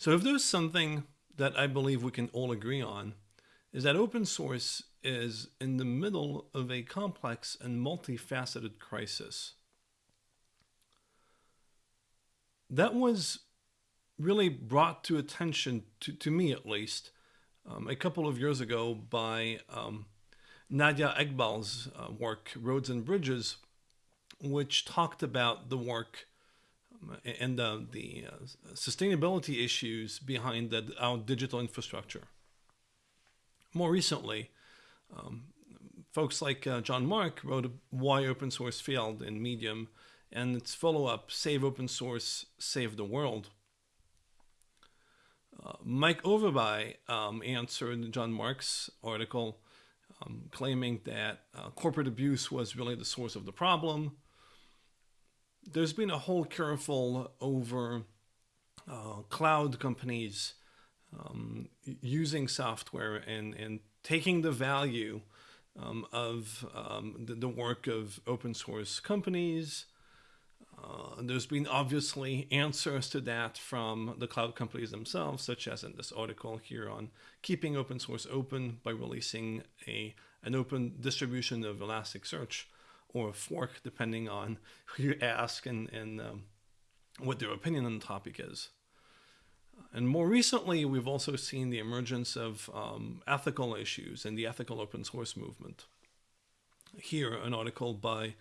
So if there's something that I believe we can all agree on, is that open source is in the middle of a complex and multifaceted crisis. That was really brought to attention, to, to me at least, um, a couple of years ago by um, Nadia Eghbal's uh, work, Roads and Bridges, which talked about the work and uh, the uh, sustainability issues behind the, our digital infrastructure. More recently, um, folks like uh, John Mark wrote Why Open Source Failed in Medium, and its follow up, Save Open Source, Save the World. Uh, Mike Overby um, answered John Mark's article um, claiming that uh, corporate abuse was really the source of the problem. There's been a whole careful over uh, cloud companies um, using software and, and taking the value um, of um, the, the, work of open source companies. Uh, there's been obviously answers to that from the cloud companies themselves, such as in this article here on keeping open source open by releasing a an open distribution of Elasticsearch or a fork, depending on who you ask and, and um, what their opinion on the topic is. And more recently, we've also seen the emergence of um, ethical issues and the ethical open source movement. Here, an article by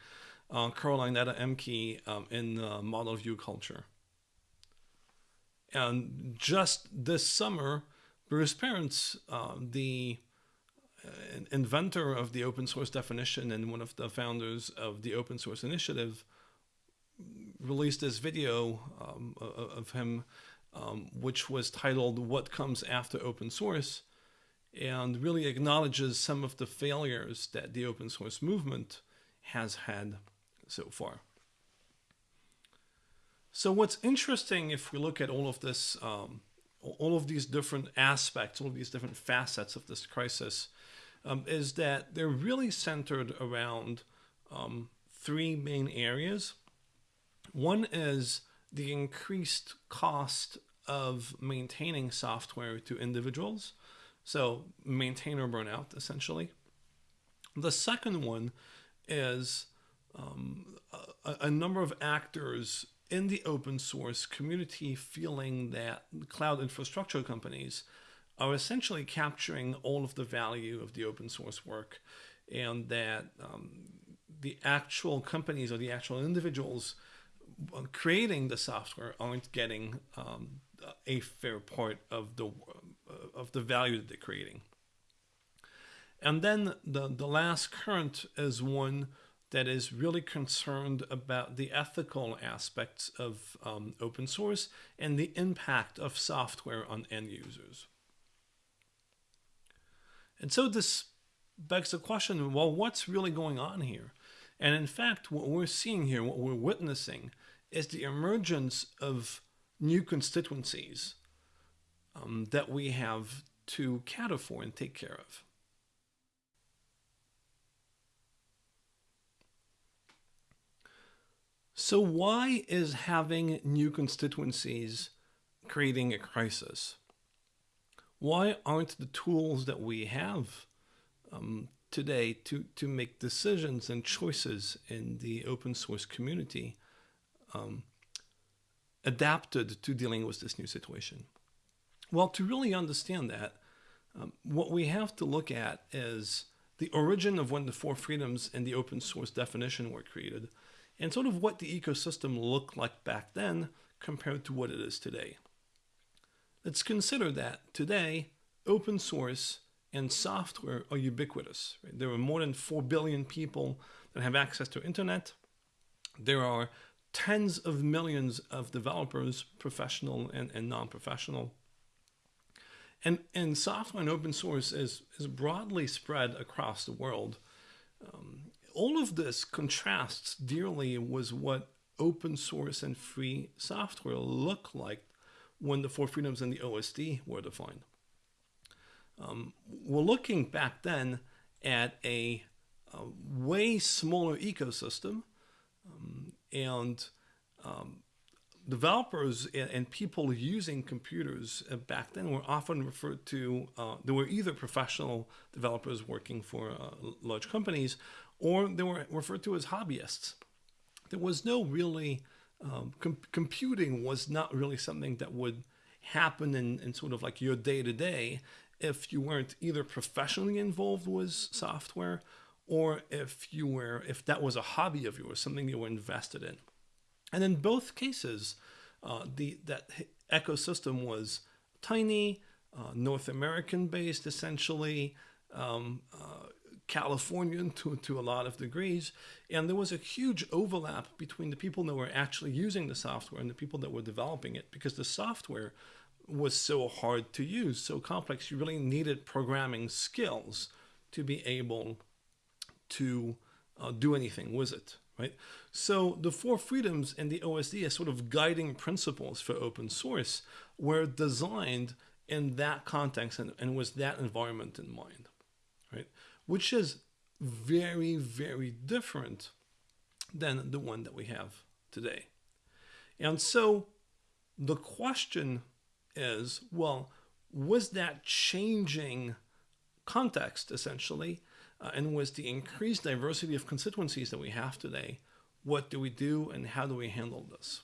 uh, Coraline Ada Ehmke um, in uh, Model View Culture. And just this summer, Bruce Perens, uh, the uh, inventor of the open source definition and one of the founders of the open source initiative, released this video um, of him um, which was titled What Comes After Open Source, and really acknowledges some of the failures that the open source movement has had so far. So what's interesting if we look at all of this, um, all of these different aspects, all of these different facets of this crisis, um, is that they're really centered around um, three main areas. One is the increased cost of maintaining software to individuals. So maintainer burnout, essentially. The second one is um, a, a, number of actors in the open source community feeling that cloud infrastructure companies are essentially capturing all of the value of the open source work and that um, the actual companies or the actual individuals creating the software aren't getting um, a fair part of the of the value that they're creating. And then the, the last current is one that is really concerned about the ethical aspects of um, open source and the impact of software on end users. And so this begs the question, well, what's really going on here? And in fact, what we're seeing here, what we're witnessing, is the emergence of new constituencies um, that we have to cater for and take care of. So why is having new constituencies creating a crisis? Why aren't the tools that we have um, today to, to make decisions and choices in the open source community um, adapted to dealing with this new situation? Well, to really understand that, um, what we have to look at is the origin of when the four freedoms and the open source definition were created, and sort of what the ecosystem looked like back then compared to what it is today. Let's consider that today, open source and software are ubiquitous. Right? There are more than 4 billion people that have access to internet. There are tens of millions of developers, professional and, and non-professional. And, and software and open source is, is broadly spread across the world. Um, all of this contrasts dearly with what open source and free software look like when the four freedoms and the OSD were defined. Um, we're looking back then at a, a way smaller ecosystem um, and um, developers and, and, people using computers uh, back then were often referred to, uh, they were either professional developers working for uh, large companies or they were referred to as hobbyists. There was no really, um, com computing was not really something that would happen in, in sort of like your day to day if you weren't either professionally involved with software or if you were if that was a hobby of yours something you were invested in. And in both cases uh, the that ecosystem was tiny uh, north american based essentially um, uh, californian to, to a lot of degrees and there was a huge overlap between the people that were actually using the software and the people that were developing it because the software was so hard to use so complex you really needed programming skills to be able to uh, do anything with it, right? So the four freedoms and the OSD as sort of guiding principles for open source were designed in that context and, and with that environment in mind? Which is very, very different than the one that we have today. And so the question is, well, was that changing context essentially uh, and with the increased diversity of constituencies that we have today, what do we do and how do we handle this?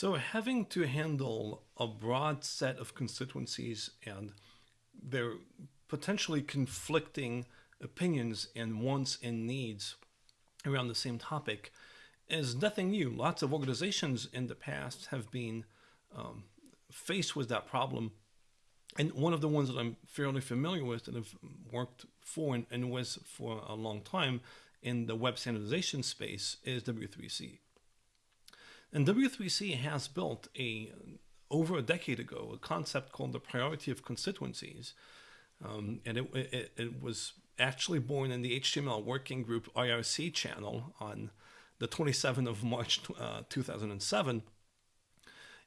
So having to handle a broad set of constituencies and their potentially conflicting opinions and wants and needs around the same topic is nothing new. Lots of organizations in the past have been um, faced with that problem, and one of the ones that I'm fairly familiar with that I've worked for and, and for a long time in the web standardization space is W3C. And W3C has built a over a decade ago a concept called the priority of constituencies, um, and it, it, it was actually born in the HTML working group IRC channel on the 27th of March uh, 2007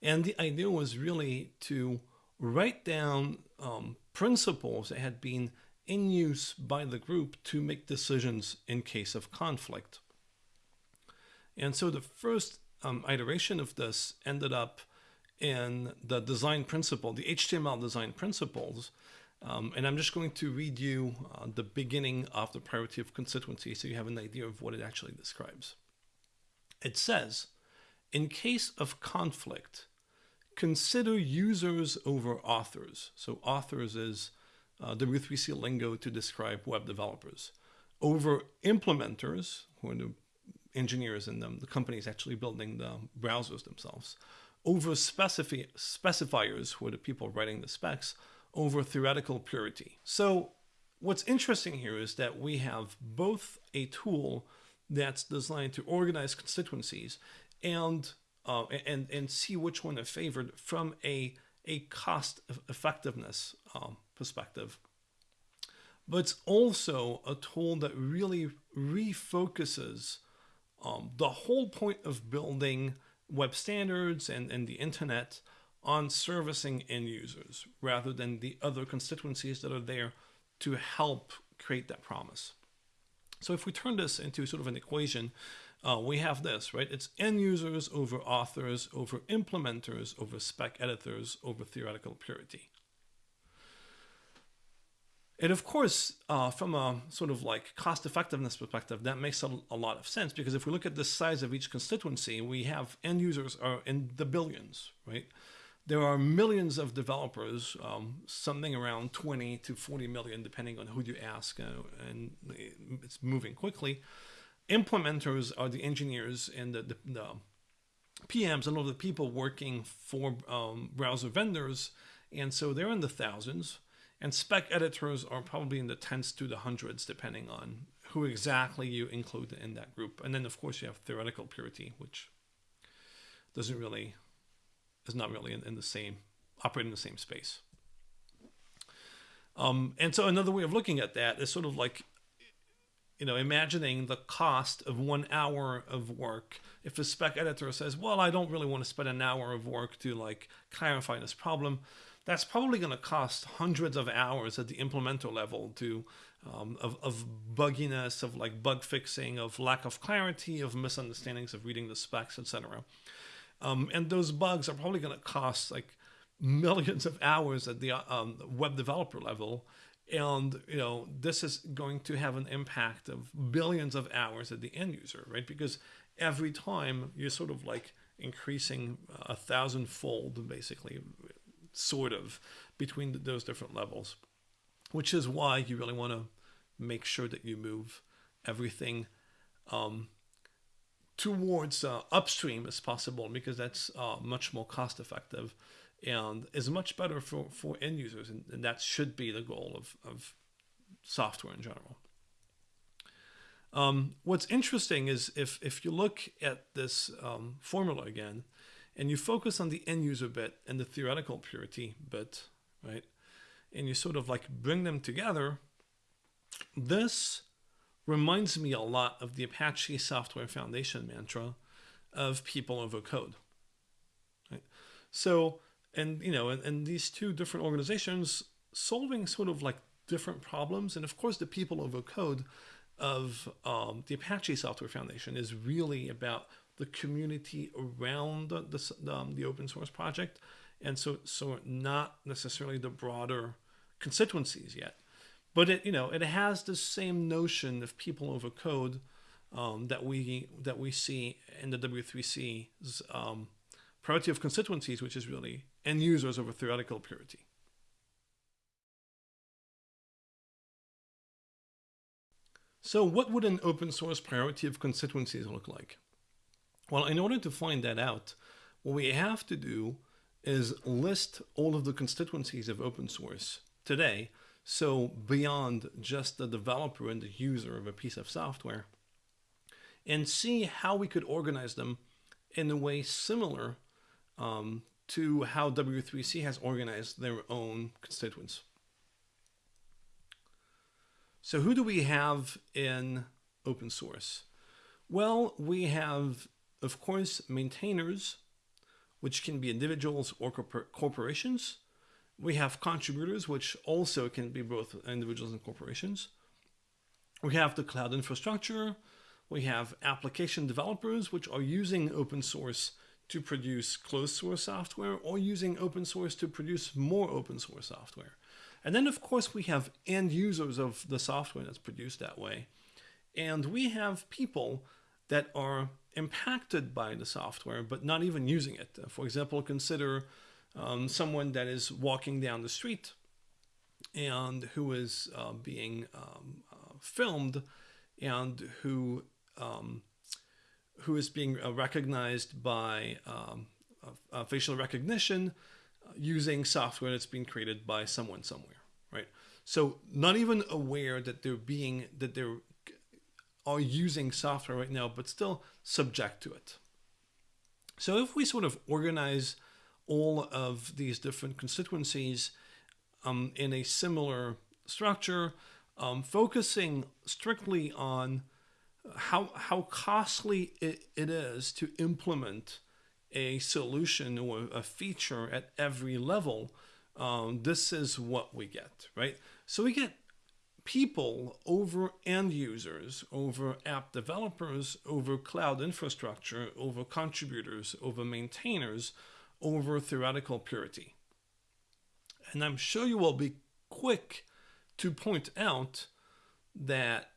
and the idea was really to write down um, principles that had been in use by the group to make decisions in case of conflict. And so the first um, iteration of this ended up in the design principle, the HTML design principles. Um, and I'm just going to read you uh, the beginning of the priority of constituency so you have an idea of what it actually describes. It says, in case of conflict, consider users over authors. So authors is uh, W3C lingo to describe web developers. Over implementers, who are the engineers in them, the companies actually building the browsers themselves. Over specifi specifiers, who are the people writing the specs. Over theoretical purity. So what's interesting here is that we have both a tool that's designed to organize constituencies and uh, and and see which one are favored from a a cost effectiveness um, perspective. But it's also a tool that really refocuses um, the whole point of building web standards and, and the internet on servicing end users rather than the other constituencies that are there to help create that promise. So if we turn this into sort of an equation, uh, we have this, right? It's end users over authors, over implementers, over spec editors, over theoretical purity. And of course, uh, from a sort of like cost effectiveness perspective, that makes a, a, lot of sense because if we look at the size of each constituency, we have end users are in the billions, right? There are millions of developers, um, something around 20 to 40 million, depending on who you ask, uh, and it's moving quickly implementers are the engineers and the, the, the PMs and all the people working for um, browser vendors. And so they're in the thousands. And spec editors are probably in the tens to the hundreds, depending on who exactly you include in that group. And then, of course, you have theoretical purity, which doesn't really, is not really in, in the same, operate in the same space. Um, and so another way of looking at that is sort of like you know, imagining the cost of one hour of work. If a spec editor says, well, I don't really want to spend an hour of work to like clarify this problem, that's probably going to cost hundreds of hours at the implementer level to um, of, of bugginess, of like bug fixing, of lack of clarity, of misunderstandings of reading the specs, etc. Um, and those bugs are probably going to cost like millions of hours at the um, web developer level. And you know this is going to have an impact of billions of hours at the end user, right? Because every time you're sort of like increasing a thousandfold, basically, sort of, between those different levels, which is why you really want to make sure that you move everything um, towards uh, upstream as possible because that's uh, much more cost effective and is much better for, for end users. And, and that should be the goal of, of software in general. Um, what's interesting is if, if you look at this um, formula again and you focus on the end user bit and the theoretical purity bit, right? And you sort of like bring them together, this reminds me a lot of the Apache Software Foundation mantra of people over code. Right? So, and you know, and, and these two different organizations solving sort of like different problems, and of course, the people over code of um, the Apache Software Foundation is really about the community around the, the, um, the open source project, and so so not necessarily the broader constituencies yet but it you know it has the same notion of people over code um, that we that we see in the W3C's um, priority of constituencies, which is really end users over theoretical purity. So what would an open source priority of constituencies look like? Well, in order to find that out, what we have to do is list all of the constituencies of open source today so beyond just the developer and the user of a piece of software, and see how we could organize them in a way similar um, to how W3C has organized their own constituents. So who do we have in open source? Well, we have, of course, maintainers, which can be individuals or corporations, we have contributors, which also can be both individuals and corporations. We have the cloud infrastructure. We have application developers, which are using open source to produce closed source software or using open source to produce more open source software. And then, of course, we have end users of the software that's produced that way. And we have people that are impacted by the software, but not even using it. For example, consider um, someone that is walking down the street and who is uh, being um, uh, filmed and who um, who is being uh, recognized by um, facial recognition uh, using software that's been created by someone somewhere, right? So not even aware that they're being that they're are using software right now, but still subject to it. So if we sort of organize all of these different constituencies um, in a similar structure, um, focusing strictly on how, how costly it, it is to implement a solution or a feature at every level, um, this is what we get, right? So we get people over end users, over app developers, over cloud infrastructure, over contributors, over maintainers, over theoretical purity. And I'm sure you will be quick to point out that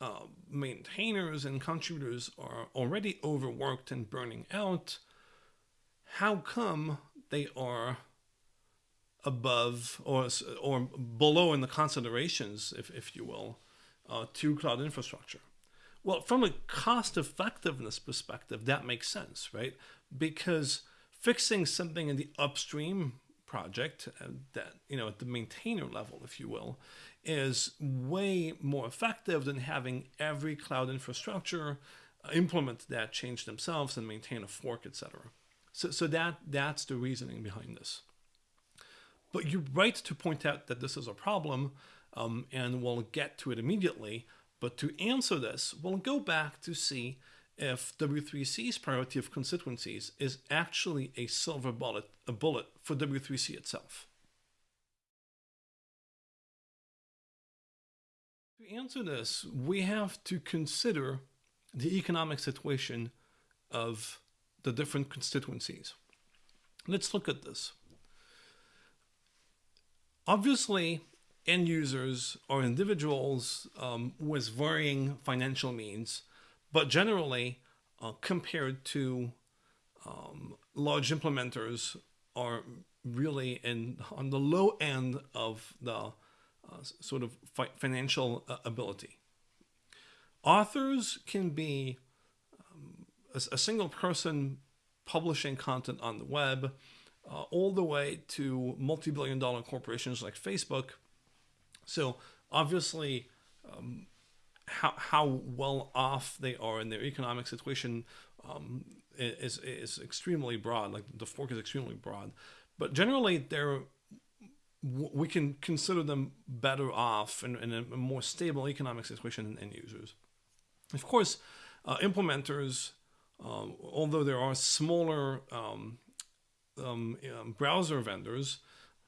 uh, maintainers and contributors are already overworked and burning out. How come they are above or, or below in the considerations, if, if you will, uh, to cloud infrastructure? Well, from a cost effectiveness perspective, that makes sense, right? Because fixing something in the upstream project uh, that you know at the maintainer level if you will is way more effective than having every cloud infrastructure uh, implement that change themselves and maintain a fork etc so, so that that's the reasoning behind this but you're right to point out that this is a problem um, and we'll get to it immediately but to answer this we'll go back to see if W3C's priority of constituencies is actually a silver bullet, a bullet for W3C itself. To answer this, we have to consider the economic situation of the different constituencies. Let's look at this. Obviously, end users or individuals um, with varying financial means, but generally, uh, compared to um, large implementers, are really in on the low end of the uh, sort of fi financial uh, ability. Authors can be um, a, a, single person publishing content on the web, uh, all the way to multi-billion dollar corporations like Facebook. So obviously, um, how, how well off they are in their economic situation um, is, is extremely broad. Like the fork is extremely broad, but generally they're we can consider them better off in, in a more stable economic situation than end users. Of course, uh, implementers, um, although there are smaller um, um, browser vendors,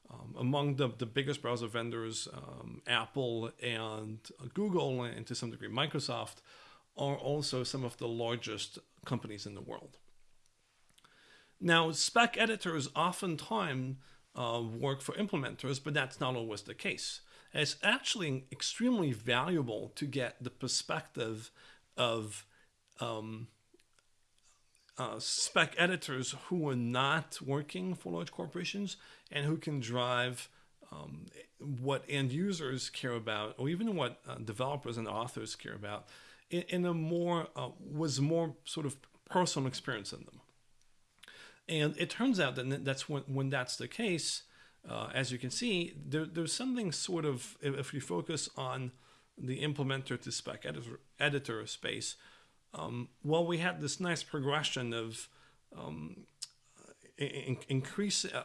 um, among the, the biggest browser vendors, um, Apple and Google, and to some degree Microsoft, are also some of the largest companies in the world. Now, spec editors oftentimes uh, work for implementers, but that's not always the case. It's actually extremely valuable to get the perspective of um, uh, spec editors who are not working for large corporations and who can drive um, what end users care about, or even what uh, developers and authors care about, in, in a more uh, was more sort of personal experience in them. And it turns out that that's when, when that's the case, uh, as you can see, there, there's something sort of, if you focus on the implementer to spec editor, editor space, um, well, we had this nice progression of um, in, increase uh,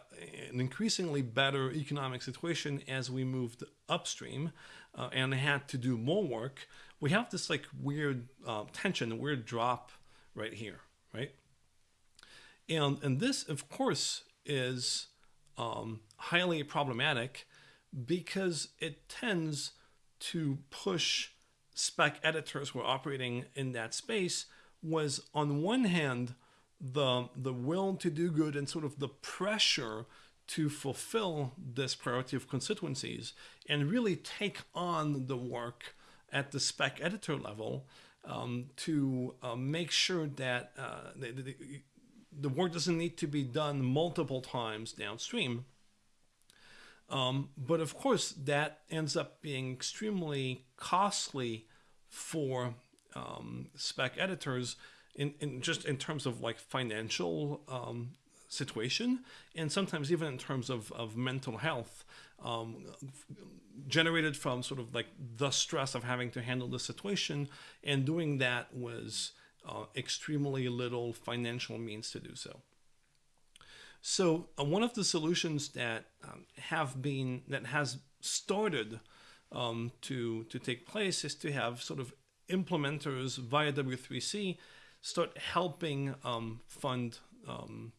an increasingly better economic situation as we moved upstream uh, and had to do more work. We have this like weird uh, tension, a weird drop right here, right? And and this, of course, is um, highly problematic because it tends to push spec editors were operating in that space was on one hand the the will to do good and sort of the pressure to fulfill this priority of constituencies and really take on the work at the spec editor level um, to uh, make sure that uh, the, the, the, work doesn't need to be done multiple times downstream. Um, but of course, that ends up being extremely costly for um, spec editors in, in just in terms of like financial um, situation and sometimes even in terms of, of mental health um, generated from sort of like the stress of having to handle the situation and doing that was uh, extremely little financial means to do so. So uh, one of the solutions that um, have been that has started um, to to take place is to have sort of implementers via W3C start helping um, fund um,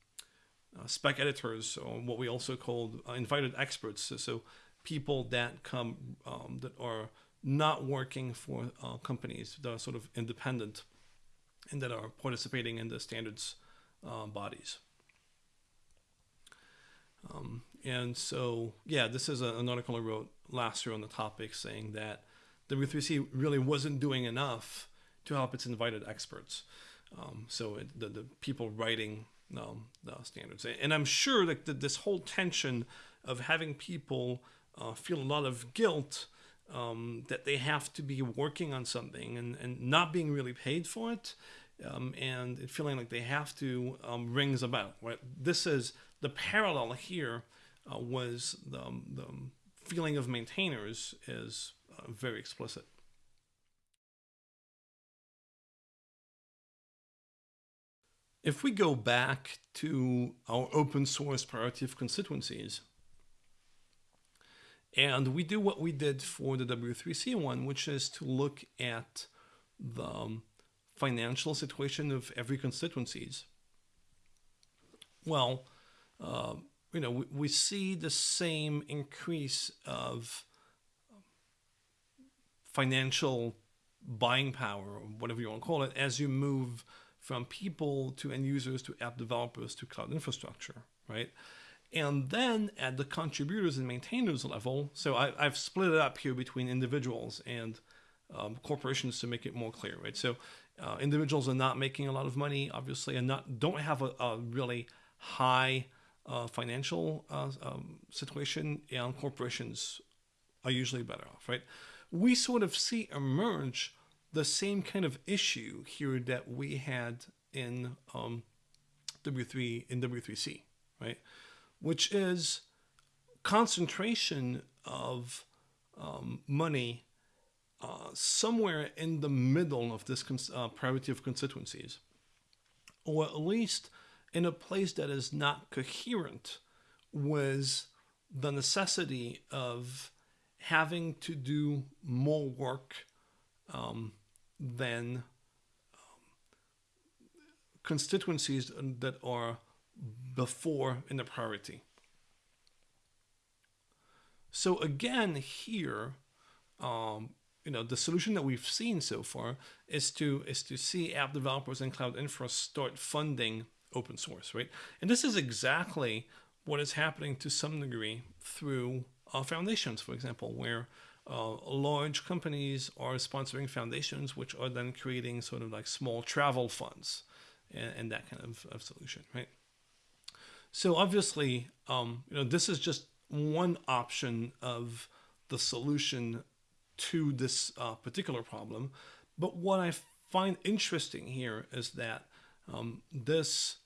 uh, spec editors, or what we also called uh, invited experts. So, so, people that come um, that are not working for uh, companies that are sort of independent and that are participating in the standards uh, bodies. Um, and so, yeah, this is a, an article I wrote last year on the topic saying that W3C really wasn't doing enough to help its invited experts. Um, so it, the, the people writing um, the standards. And I'm sure that, that this whole tension of having people uh, feel a lot of guilt um, that they have to be working on something and, and not being really paid for it um, and feeling like they have to um, rings about. Right? This is the parallel here uh, was the, the feeling of maintainers is uh, very explicit. If we go back to our open source priority of constituencies, and we do what we did for the W3C one, which is to look at the financial situation of every constituencies? Well, uh, you know, we, we see the same increase of financial buying power, or whatever you want to call it, as you move from people to end users to app developers to cloud infrastructure, right? And then at the contributors and maintainers level, so I, have split it up here between individuals and um, corporations to make it more clear, right? So uh, individuals are not making a lot of money, obviously, and not don't have a, a really high uh, financial uh, um, situation, and corporations are usually better off, right? We sort of see emerge the same kind of issue here that we had in um, W3 in W3C, right? Which is concentration of um, money uh, somewhere in the middle of this uh, priority of constituencies, or at least in a place that is not coherent with the necessity of having to do more work um, than um, constituencies that are before in the priority. So again, here, um, you know, the solution that we've seen so far is to is to see app developers and cloud infra start funding open source, right? And this is exactly what is happening to some degree through uh, foundations, for example, where uh, large companies are sponsoring foundations, which are then creating sort of like small travel funds and, and that kind of, of, solution, right? So obviously, um, you know, this is just one option of the solution to this uh, particular problem. But what I find interesting here is that um, this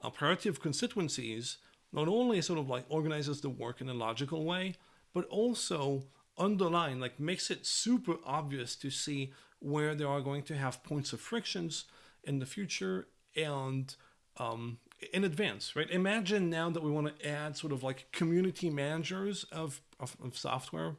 uh, priority of constituencies not only sort of like organizes the work in a logical way, but also underline, like makes it super obvious to see where they are going to have points of frictions in the future and um, in advance, right? Imagine now that we want to add sort of like community managers of, of, of software,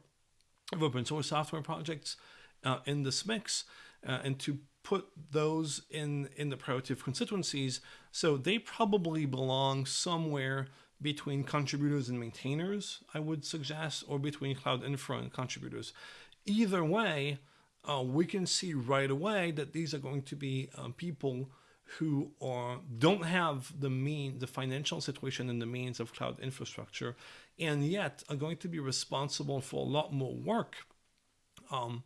of open source software projects uh, in this mix, uh, and to put those in in the of constituencies. So they probably belong somewhere between contributors and maintainers, I would suggest, or between cloud infra and contributors. Either way, uh, we can see right away that these are going to be uh, people who are don't have the mean, the financial situation and the means of cloud infrastructure, and yet are going to be responsible for a lot more work, um,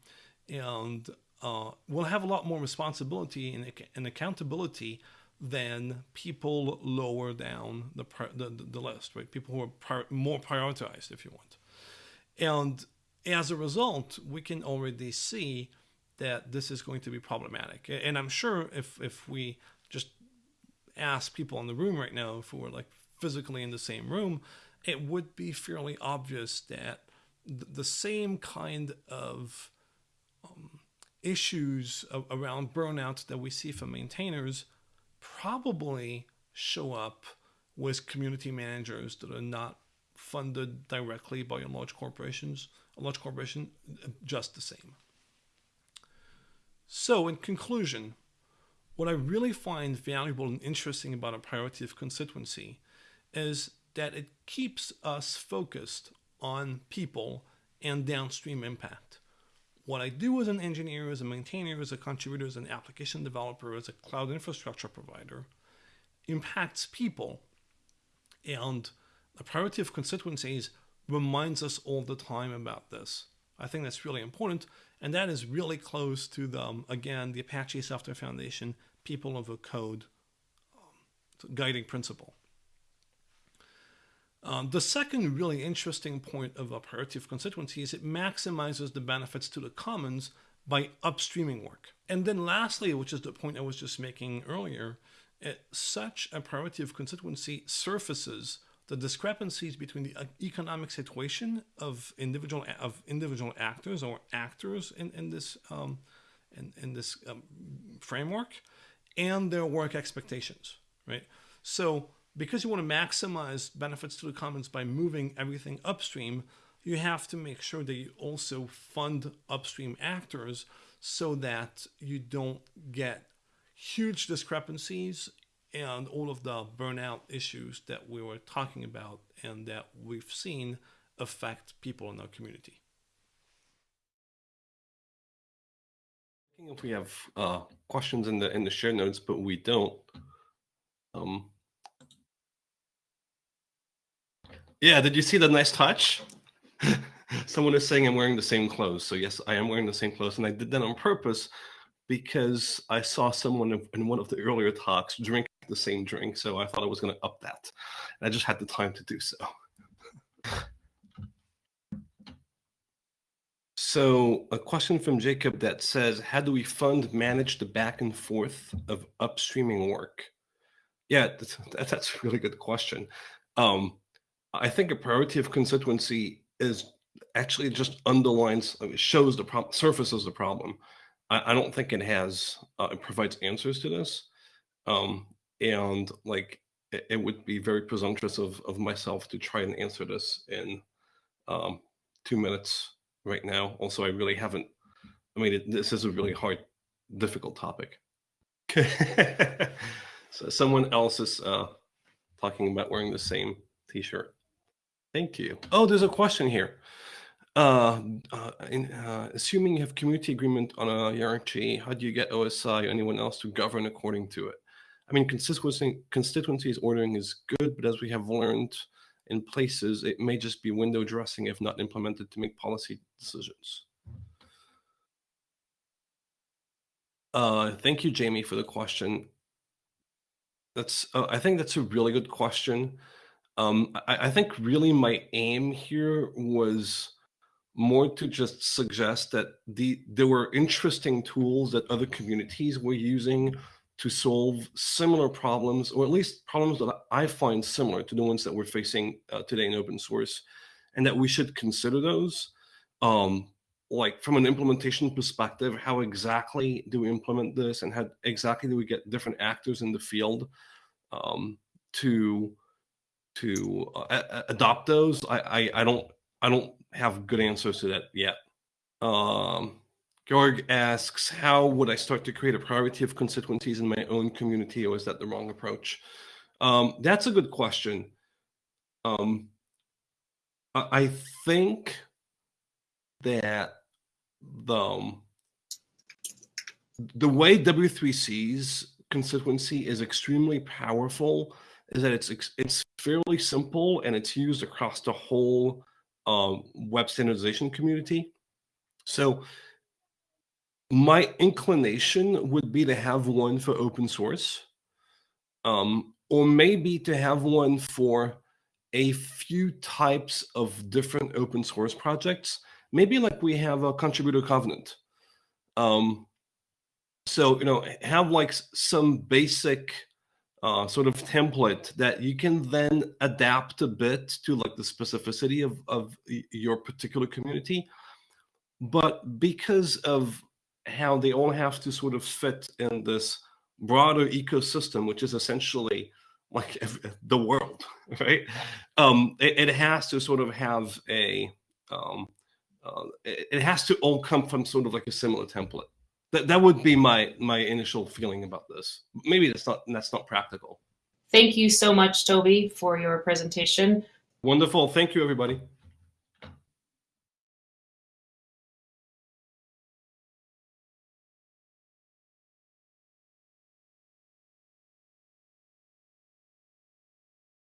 and uh, will have a lot more responsibility and, and accountability than people lower down the, the, the list, right? People who are more prioritized, if you want. And as a result, we can already see that this is going to be problematic. And I'm sure if, if we just ask people in the room right now, if we were like physically in the same room, it would be fairly obvious that the same kind of issues around burnout that we see from maintainers probably show up with community managers that are not funded directly by a large corporations, a large corporation, just the same. So, in conclusion, what I really find valuable and interesting about a priority of constituency is that it keeps us focused on people and downstream impact what I do as an engineer, as a maintainer, as a contributor, as an application developer, as a cloud infrastructure provider impacts people. And the priority of constituencies reminds us all the time about this. I think that's really important. And that is really close to the, um, again, the Apache Software Foundation people of over code um, guiding principle. Um, the second really interesting point of a priority of constituency is it maximizes the benefits to the commons by upstreaming work. And then lastly, which is the point I was just making earlier, it, such a priority of constituency surfaces the discrepancies between the economic situation of individual of individual actors or actors in, in this um, in, in this um, framework and their work expectations, right? So because you want to maximize benefits to the commons by moving everything upstream, you have to make sure that you also fund upstream actors so that you don't get huge discrepancies and all of the burnout issues that we were talking about and that we've seen affect people in our community. If we have uh, questions in the in the share notes, but we don't. Um, yeah, did you see the nice touch? Someone is saying I'm wearing the same clothes. So yes, I am wearing the same clothes, and I did that on purpose because I saw someone in one of the earlier talks drink the same drink. So I thought I was going to up that. And I just had the time to do so. So a question from Jacob that says, how do we fund manage the back and forth of upstreaming work? Yeah, that's, that's a really good question. Um, I think a priority of constituency is actually just underlines, shows the problem, surfaces the problem. I, I don't think it has, uh, it provides answers to this. Um, and like, it, it, would be very presumptuous of, of myself to try and answer this in um, two minutes right now. Also, I really haven't, I mean, it, this is a really hard, difficult topic. so someone else is uh, talking about wearing the same t-shirt. Thank you. Oh, there's a question here. Uh, uh, in, uh, assuming you have community agreement on a hierarchy, how do you get OSI or anyone else to govern according to it? I mean, constituency, constituencies ordering is good, but as we have learned in places, it may just be window dressing if not implemented to make policy decisions. Uh, thank you, Jamie, for the question. That's, uh, I think that's a really good question. Um, I, I think really my aim here was more to just suggest that the there were interesting tools that other communities were using to solve similar problems, or at least problems that I find similar to the ones that we're facing uh, today in open source, and that we should consider those. Um, like from an implementation perspective, how exactly do we implement this, and how exactly do we get different actors in the field um, to to uh, adopt those? I, I I don't I don't have good answers to that yet. Um, Georg asks, how would I start to create a priority of constituencies in my own community, or is that the wrong approach? Um, that's a good question. Um, I think that the, um, the way W3C's constituency is extremely powerful is that it's it's fairly simple and it's used across the whole um, web standardization community. So my inclination would be to have one for open source, um, or maybe to have one for a few types of different open source projects. Maybe like we have a contributor covenant. Um, so, you know, have like some basic uh, sort of template that you can then adapt a bit to like the specificity of, of your particular community. But because of how they all have to sort of fit in this broader ecosystem, which is essentially like the world, right? Um, it, it, has to sort of have a, um, uh, it, it has to all come from sort of like a similar template. That, that would be my my initial feeling about this. Maybe that's not that's not practical. Thank you so much, Tobie, for your presentation. Wonderful. Thank you, everybody.